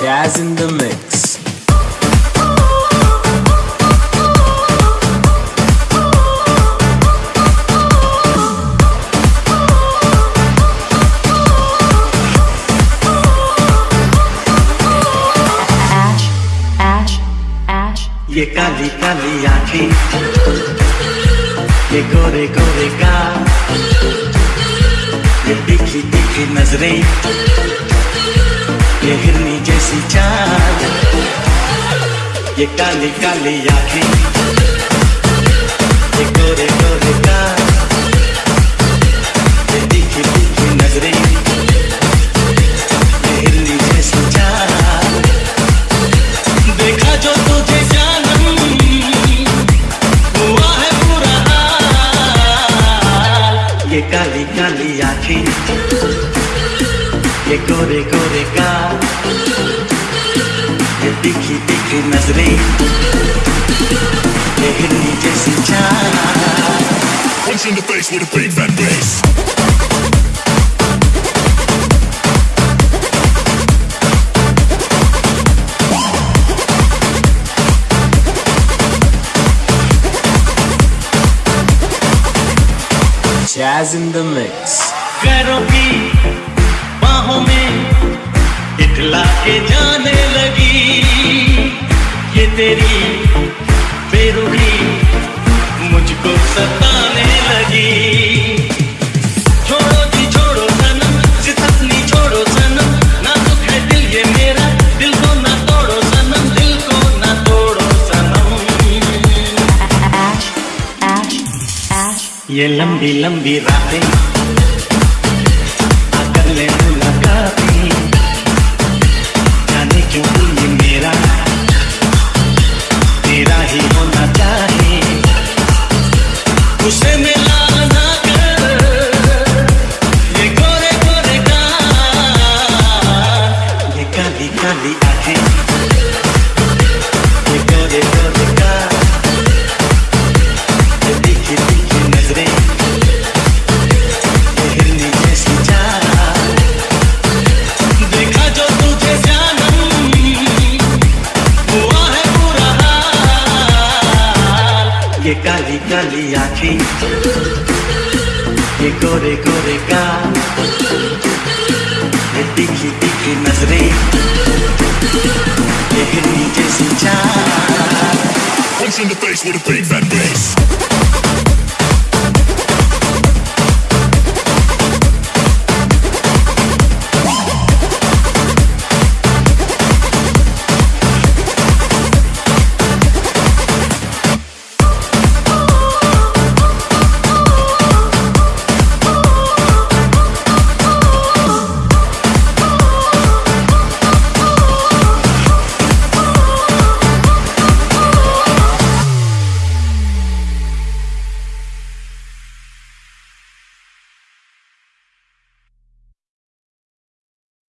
Jazz in the mix. ash, ash, ash, ये काली काली आँखें। ये गोरे गोरे गाल। ये तीखी तीखी नज़रें। ये हिरनी जैसी चाल। ये काली काली आँखें। ये गोरे गोरे ये तीखी ये हिरनी जैसी देखा जो तुझे काली काली गोरे गोरे गाल ये तीखी तीखी नज़रें ये हिरनी जैसी चाल Punch in the face with a big fat bass. Jazz in the mix. पैरों की बाहों में इतला के जाने लगी। ये तेरी बेरुखी मुझको सताने लगी। छोड़ो जी छोड़ो सनम सितफनी छोड़ो सनम। ना दुख है दिल ये मेरा दिल को ना तोड़ो सनम। दिल को ना तोड़ो सनम। ये लंबी लंबी रातें काली काली आखी ये गोरे गोरे का ये तीखी तीखी नजरे, ये हिरनी जैसी चाल Punch in the face with a big fat bass.